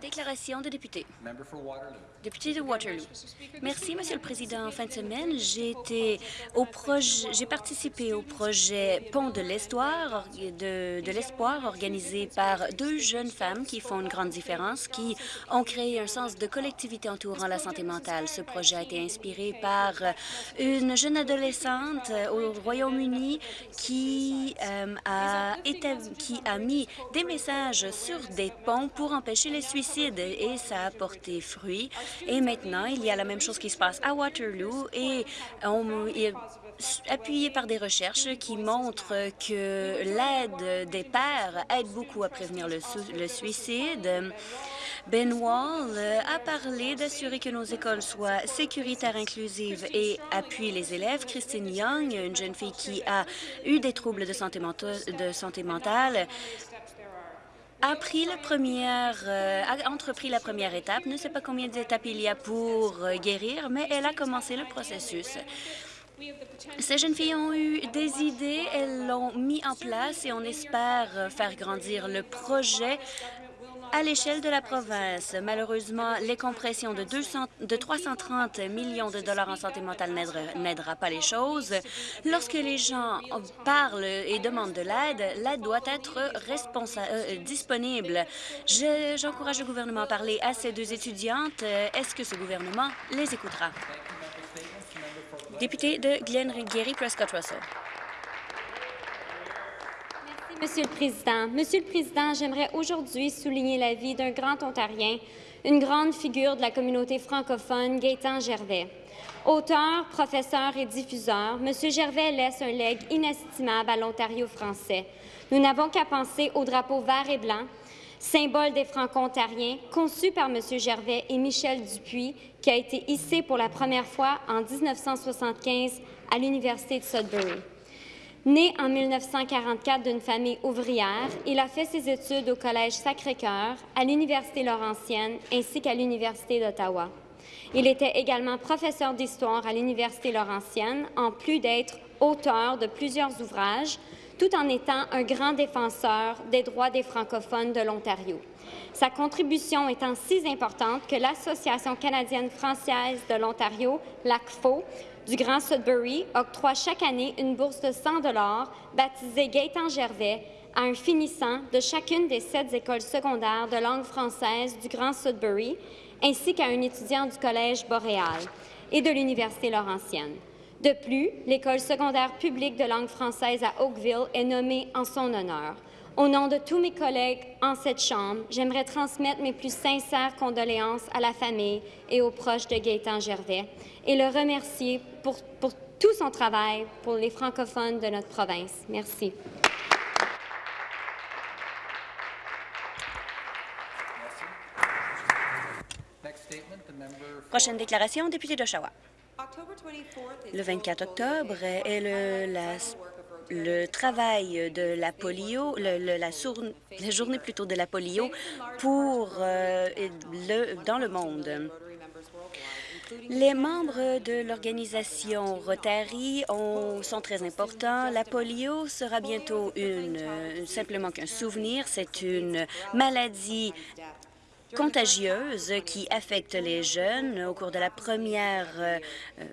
Déclaration de député. Député de Waterloo. Merci, Monsieur le Président. En fin de semaine, j'ai été au projet, j'ai participé au projet Pont de l'Espoir, de, de l'espoir organisé par deux jeunes femmes qui font une grande différence, qui ont créé un sens de collectivité entourant la santé mentale. Ce projet a été inspiré par une jeune adolescente au Royaume-Uni qui, euh, a été, qui a mis des messages sur des ponts pour empêcher les suicides et ça a porté fruit. Et maintenant, il y a la même chose qui se passe à Waterloo et on, appuyé par des recherches qui montrent que l'aide des pères aide beaucoup à prévenir le, suicide. Ben Wall a parlé d'assurer que nos écoles soient sécuritaires, inclusives et appuient les élèves. Christine Young, une jeune fille qui a eu des troubles de santé mentale, a la première, euh, entrepris la première étape. Ne sait pas combien d'étapes il y a pour euh, guérir, mais elle a commencé le processus. Ces jeunes filles ont eu des idées, elles l'ont mis en place et on espère faire grandir le projet à l'échelle de la province. Malheureusement, les compressions de, 200, de 330 millions de dollars en santé mentale n'aidera pas les choses. Lorsque les gens parlent et demandent de l'aide, l'aide doit être euh, disponible. J'encourage le gouvernement à parler à ces deux étudiantes. Est-ce que ce gouvernement les écoutera? Député de Glen-Gary Prescott-Russell. Monsieur le Président. Monsieur le Président, j'aimerais aujourd'hui souligner la vie d'un grand Ontarien, une grande figure de la communauté francophone, Gaétan Gervais. Auteur, professeur et diffuseur, Monsieur Gervais laisse un legs inestimable à l'Ontario français. Nous n'avons qu'à penser au drapeau vert et blanc, symbole des Franco-Ontariens, conçu par Monsieur Gervais et Michel Dupuis, qui a été hissé pour la première fois en 1975 à l'Université de Sudbury. Né en 1944 d'une famille ouvrière, il a fait ses études au Collège Sacré-Cœur, à l'Université Laurentienne ainsi qu'à l'Université d'Ottawa. Il était également professeur d'histoire à l'Université Laurentienne, en plus d'être auteur de plusieurs ouvrages, tout en étant un grand défenseur des droits des francophones de l'Ontario. Sa contribution étant si importante que l'Association canadienne-française de l'Ontario, l'ACFO, du Grand Sudbury octroie chaque année une bourse de 100 baptisée Gaëtan Gervais à un finissant de chacune des sept écoles secondaires de langue française du Grand Sudbury, ainsi qu'à un étudiant du Collège Boréal et de l'Université Laurentienne. De plus, l'école secondaire publique de langue française à Oakville est nommée en son honneur. Au nom de tous mes collègues en cette Chambre, j'aimerais transmettre mes plus sincères condoléances à la famille et aux proches de Gaétan Gervais et le remercier pour, pour tout son travail pour les francophones de notre province. Merci. Prochaine déclaration, député d'Oshawa. Le 24 octobre est le, la le travail de la polio, le, la, la, journée plutôt de la polio pour euh, le, dans le monde. Les membres de l'organisation Rotary ont, sont très importants. La polio sera bientôt une, simplement qu'un souvenir. C'est une maladie contagieuse qui affecte les jeunes. Au cours de la première euh,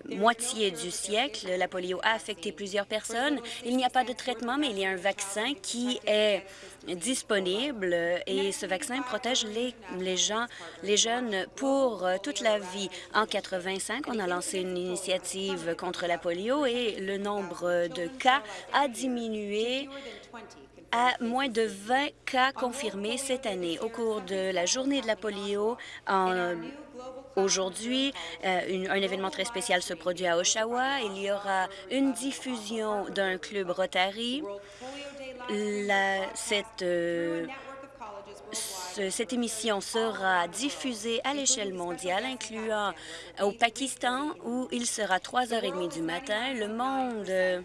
moitié du siècle, la polio a affecté plusieurs personnes. Il n'y a pas de traitement, mais il y a un vaccin qui est disponible et ce vaccin protège les, les gens, les jeunes pour euh, toute la vie. En 85, on a lancé une initiative contre la polio et le nombre de cas a diminué à moins de 20 cas confirmés cette année. Au cours de la journée de la polio, Aujourd'hui, euh, un événement très spécial se produit à Oshawa. Il y aura une diffusion d'un club Rotary. Cette, euh, cette émission sera diffusée à l'échelle mondiale, incluant au Pakistan, où il sera 3h30 du matin. Le monde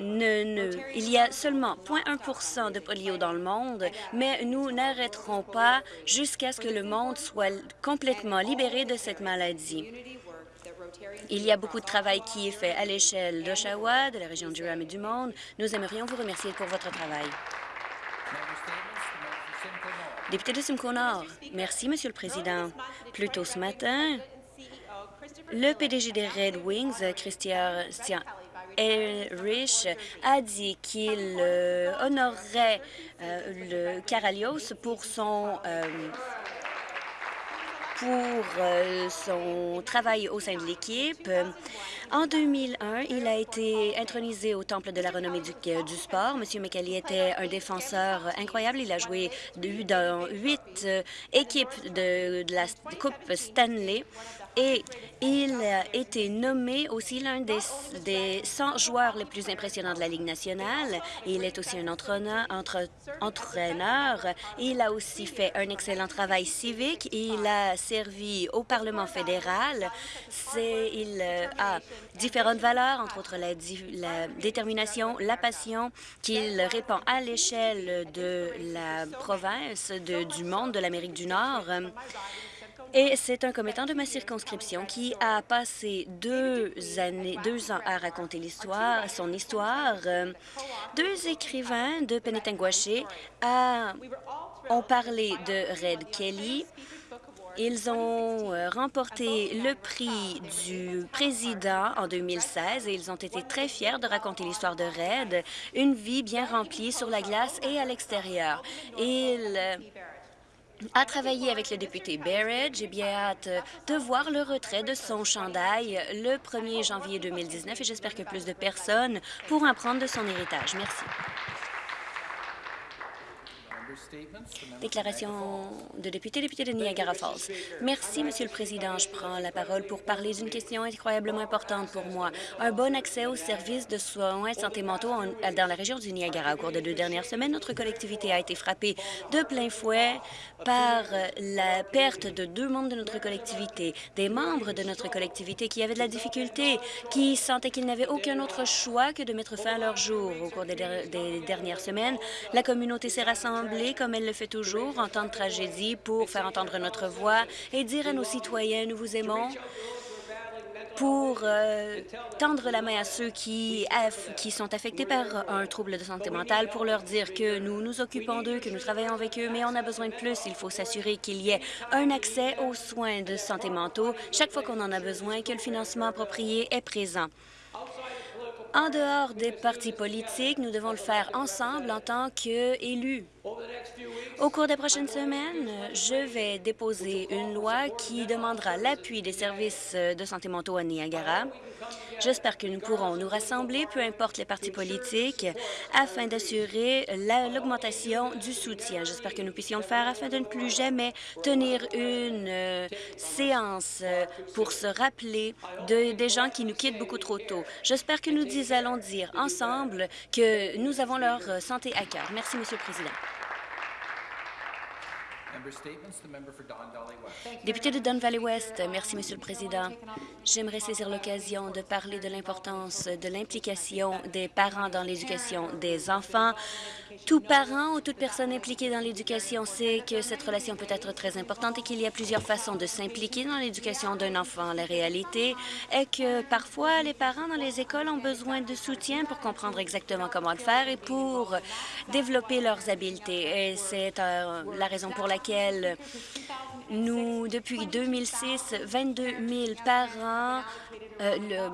il y a seulement 0,1% de polio dans le monde, mais nous n'arrêterons pas jusqu'à ce que le monde soit complètement libéré de cette maladie. Il y a beaucoup de travail qui est fait à l'échelle d'Oshawa, de la région du Ram et du monde. Nous aimerions vous remercier pour votre travail. Député de Simcoe Nord. Merci, Monsieur le Président. Plus tôt ce matin, le PDG des Red Wings, Christian Rich, a dit qu'il euh, honorerait euh, le Caralios pour son euh, son travail au sein de l'équipe. En 2001, il a été intronisé au Temple de la renommée du, sport. Monsieur McKelly était un défenseur incroyable. Il a joué dans huit équipes de la Coupe Stanley et il a été nommé aussi l'un des, des 100 joueurs les plus impressionnants de la Ligue nationale. Il est aussi un entraîneur. Il a aussi fait un excellent travail civique. Il a servi au Parlement fédéral. Il euh, a différentes valeurs, entre autres la, détermination, la passion qu'il répand à l'échelle de la province, du monde de l'Amérique du Nord. Et c'est un commettant de ma circonscription qui a passé deux années, deux ans à raconter l'histoire, son histoire. Deux écrivains de Penetangwaché ont parlé de Red Kelly. Ils ont euh, remporté le prix du président en 2016 et ils ont été très fiers de raconter l'histoire de Red, une vie bien remplie sur la glace et à l'extérieur. Ils a travaillé avec le député Barrett. J'ai bien hâte de voir le retrait de son chandail le 1er janvier 2019 et j'espère que plus de personnes pourront prendre de son héritage. Merci. Déclaration de député, député de Niagara Falls. Merci, Monsieur le Président. Je prends la parole pour parler d'une question incroyablement importante pour moi. Un bon accès aux services de soins de santé mentaux dans la région du Niagara. Au cours des deux dernières semaines, notre collectivité a été frappée de plein fouet par la perte de deux membres de notre collectivité, des membres de notre collectivité qui avaient de la difficulté, qui sentaient qu'ils n'avaient aucun autre choix que de mettre fin à leur jour. Au cours des, des dernières semaines, la communauté s'est rassemblée comme elle le fait toujours en temps de tragédie pour faire entendre notre voix et dire à nos citoyens « nous vous aimons » pour euh, tendre la main à ceux qui, qui sont affectés par un trouble de santé mentale, pour leur dire que nous nous occupons d'eux, que nous travaillons avec eux, mais on a besoin de plus. Il faut s'assurer qu'il y ait un accès aux soins de santé mentaux chaque fois qu'on en a besoin, que le financement approprié est présent. En dehors des partis politiques, nous devons le faire ensemble en tant qu'élus. Au cours des prochaines semaines, je vais déposer une loi qui demandera l'appui des services de santé mentaux à Niagara. J'espère que nous pourrons nous rassembler, peu importe les partis politiques, afin d'assurer l'augmentation du soutien. J'espère que nous puissions le faire afin de ne plus jamais tenir une séance pour se rappeler de, des gens qui nous quittent beaucoup trop tôt. J'espère que nous allons dire ensemble que nous avons leur santé à cœur. Merci, Monsieur le Président. Député de Don Valley West, merci, Monsieur le Président. J'aimerais saisir l'occasion de parler de l'importance de l'implication des parents dans l'éducation des enfants. Tout parent ou toute personne impliquée dans l'éducation sait que cette relation peut être très importante et qu'il y a plusieurs façons de s'impliquer dans l'éducation d'un enfant. La réalité est que parfois, les parents dans les écoles ont besoin de soutien pour comprendre exactement comment le faire et pour développer leurs habiletés. Et c'est euh, la raison pour laquelle nous, depuis 2006, 22 000 parents, euh,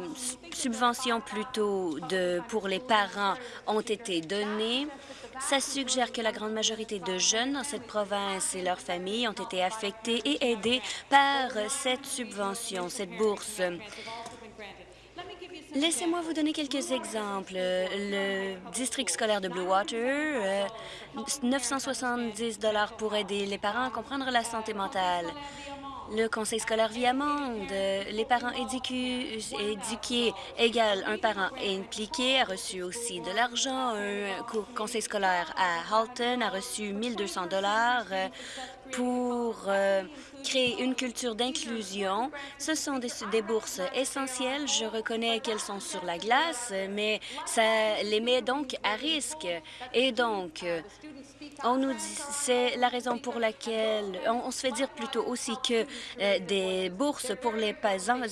subventions plutôt de, pour les parents ont été données. Ça suggère que la grande majorité de jeunes dans cette province et leurs familles ont été affectés et aidés par cette subvention, cette bourse. Laissez-moi vous donner quelques exemples. Le district scolaire de Blue Water, 970 euh, pour aider les parents à comprendre la santé mentale. Le conseil scolaire Viamonde, les parents éduqués égale un parent impliqué a reçu aussi de l'argent. Un conseil scolaire à Halton a reçu 1200 dollars pour euh, créer une culture d'inclusion. Ce sont des, bourses essentielles. Je reconnais qu'elles sont sur la glace, mais ça les met donc à risque. Et donc, on nous dit, c'est la raison pour laquelle on, se fait dire plutôt aussi que euh, des bourses pour les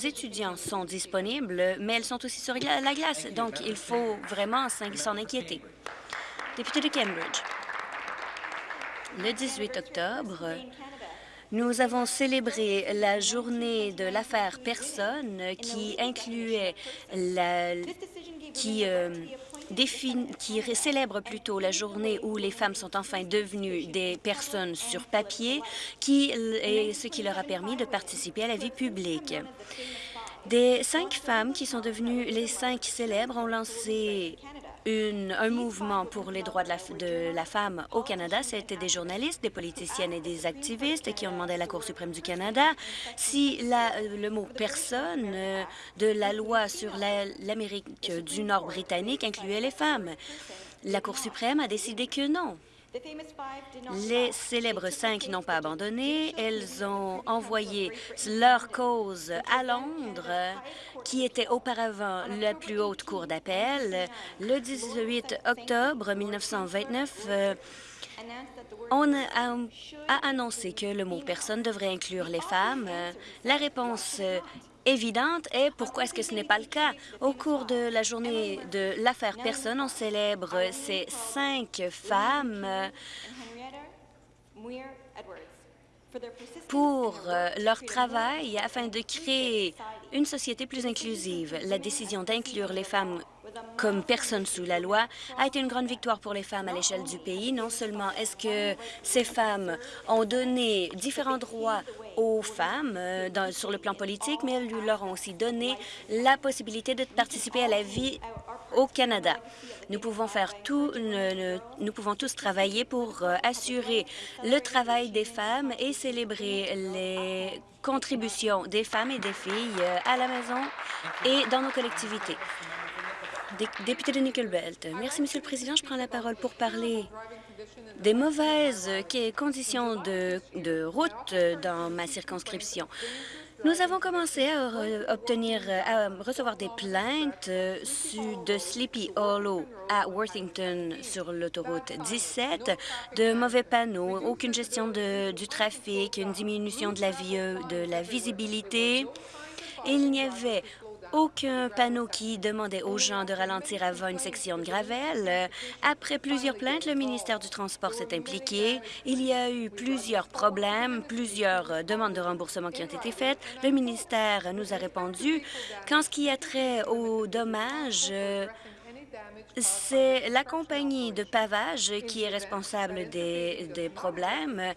étudiants sont disponibles, mais elles sont aussi sur la glace. Donc, il faut vraiment s'en inquiéter. Député de Cambridge. Le 18 octobre, nous avons célébré la journée de l'affaire Personne qui incluait la, qui, euh, qui célèbre plutôt la journée où les femmes sont enfin devenues des personnes sur papier, qui ce qui leur a permis de participer à la vie publique. Des cinq femmes qui sont devenues les cinq célèbres ont lancé un mouvement pour les droits de la, femme au Canada. C'était des journalistes, des politiciennes et des activistes qui ont demandé à la Cour suprême du Canada si la, le mot « personne » de la loi sur l'Amérique du Nord britannique incluait les femmes. La Cour suprême a décidé que non. Les célèbres cinq n'ont pas abandonné. Elles ont envoyé leur cause à Londres, qui était auparavant la plus haute cour d'appel. Le 18 octobre 1929, euh, on a, annoncé que le mot « personne » devrait inclure les femmes. La réponse évidente est pourquoi est-ce que ce n'est pas le cas? Au cours de la journée de l'affaire Personne, on célèbre ces cinq femmes pour euh, leur travail afin de créer une société plus inclusive. La décision d'inclure les femmes comme personne sous la loi a été une grande victoire pour les femmes à l'échelle du pays. Non seulement est-ce que ces femmes ont donné différents droits aux femmes euh, sur le plan politique, mais elles leur ont aussi donné la possibilité de participer à la vie au Canada. Nous pouvons faire tout, nous pouvons tous travailler pour euh, assurer le travail des femmes et célébrer les contributions des femmes et des filles euh, à la maison et dans nos collectivités. Député de Nickelbelt. Merci, Monsieur le Président. Je prends la parole pour parler des mauvaises conditions de, route dans ma circonscription. Nous avons commencé à obtenir, à recevoir des plaintes de Sleepy Hollow à Worthington sur l'autoroute 17, de mauvais panneaux, aucune gestion du trafic, une diminution de la, vie, de la visibilité. Il n'y avait aucun panneau qui demandait aux gens de ralentir avant une section de gravel. Après plusieurs plaintes, le ministère du Transport s'est impliqué. Il y a eu plusieurs problèmes, plusieurs demandes de remboursement qui ont été faites. Le ministère nous a répondu qu'en ce qui a trait aux dommages, c'est la compagnie de pavage qui est responsable des, des problèmes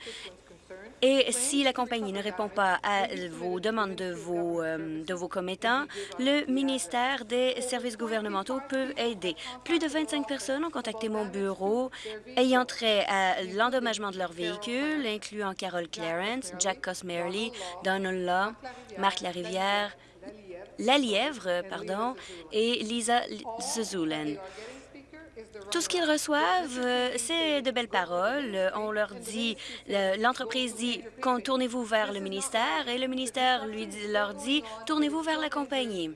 et si la compagnie ne répond pas à vos demandes de vos, euh, de vos commettants, le ministère des services gouvernementaux peut aider. Plus de 25 personnes ont contacté mon bureau ayant trait à l'endommagement de leur véhicule, incluant Carol Clarence, Jack Cosmerly, Donald Law, Marc Larivière, La Lièvre, pardon, et Lisa Zuzulen. Tout ce qu'ils reçoivent, euh, c'est de belles paroles. On leur dit, l'entreprise dit, tournez-vous vers le ministère, et le ministère lui leur dit, tournez-vous vers la compagnie.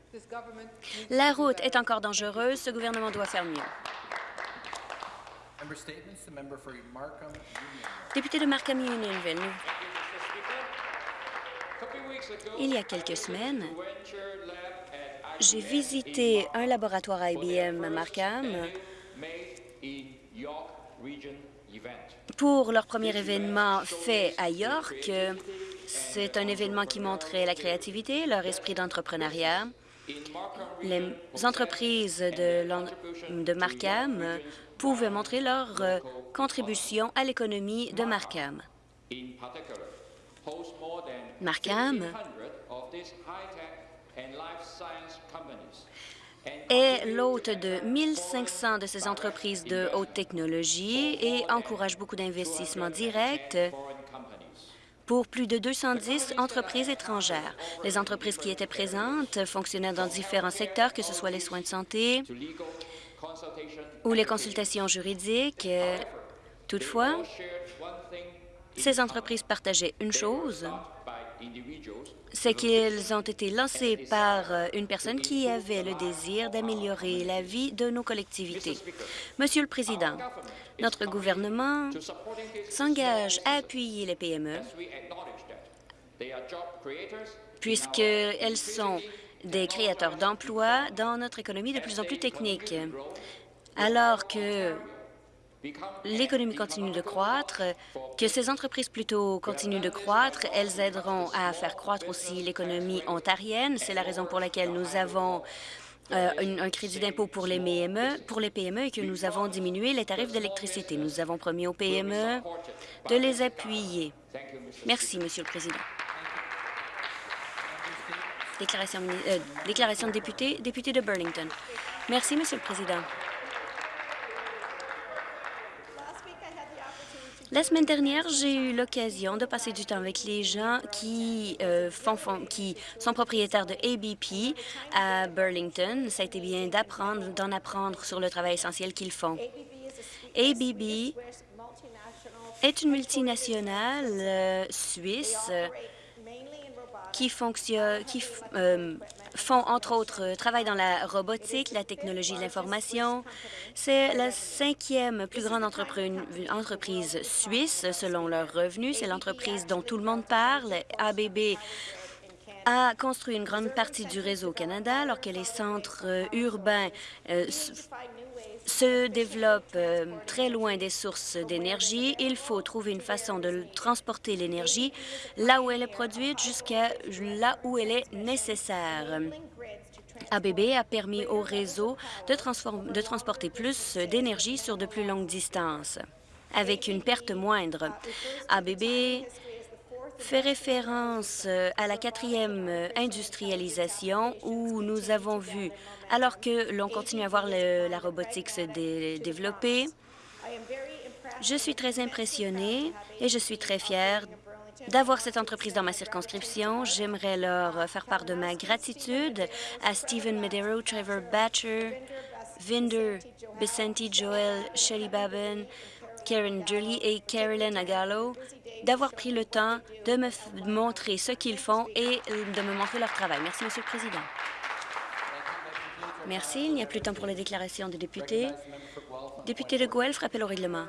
La route est encore dangereuse, ce gouvernement doit faire mieux. Député de Markham Unionville, il y a quelques semaines, j'ai visité un laboratoire IBM à Markham pour leur premier événement fait à York, c'est un événement qui montrait la créativité, leur esprit d'entrepreneuriat. Les entreprises de, de Markham pouvaient montrer leur euh, contribution à l'économie de Markham. Markham est l'hôte de 1500 de ces entreprises de haute technologie et encourage beaucoup d'investissements directs pour plus de 210 entreprises étrangères. Les entreprises qui étaient présentes fonctionnaient dans différents secteurs, que ce soit les soins de santé ou les consultations juridiques. Toutefois, ces entreprises partageaient une chose, c'est qu'ils ont été lancés par euh, une personne qui avait le désir d'améliorer la vie de nos collectivités. Monsieur le Président, notre gouvernement s'engage à appuyer les PME puisqu'elles sont des créateurs d'emplois dans notre économie de plus en plus technique. Alors que l'économie continue de croître, que ces entreprises plutôt continuent de croître. Elles aideront à faire croître aussi l'économie ontarienne. C'est la raison pour laquelle nous avons euh, un, crédit d'impôt pour les PME, pour les PME et que nous avons diminué les tarifs d'électricité. Nous avons promis aux PME de les appuyer. Merci, Monsieur le Président. Déclaration, euh, déclaration de député, député de Burlington. Merci, Monsieur le Président. La semaine dernière, j'ai eu l'occasion de passer du temps avec les gens qui, euh, font, qui sont propriétaires de ABP à Burlington. Ça a été bien d'apprendre, d'en apprendre sur le travail essentiel qu'ils font. ABB est une multinationale euh, suisse qui, euh, font, entre autres, euh, travaillent dans la robotique, la technologie de l'information. C'est la cinquième plus grande entreprise suisse selon leurs revenus. C'est l'entreprise dont tout le monde parle. ABB a construit une grande partie du réseau au Canada, alors que les centres euh, urbains se développe euh, très loin des sources d'énergie. Il faut trouver une façon de transporter l'énergie là où elle est produite jusqu'à là où elle est nécessaire. ABB a permis au réseau de, de transporter plus d'énergie sur de plus longues distances avec une perte moindre. ABB fait référence euh, à la quatrième euh, industrialisation où nous avons vu, alors que l'on continue à voir la robotique se développer, je suis très impressionnée et je suis très fière d'avoir cette entreprise dans ma circonscription. J'aimerais leur faire part de ma gratitude à Stephen Medero, Trevor Batcher, Vinder, Vicente Joel, Shelly Babin, Karen Jolly et Carolyn Agallo d'avoir pris le temps de me montrer ce qu'ils font et euh, de me montrer leur travail. Merci, Monsieur le Président. Merci. Il n'y a plus de temps pour les déclarations des députés. Député de Guelph, rappel au règlement.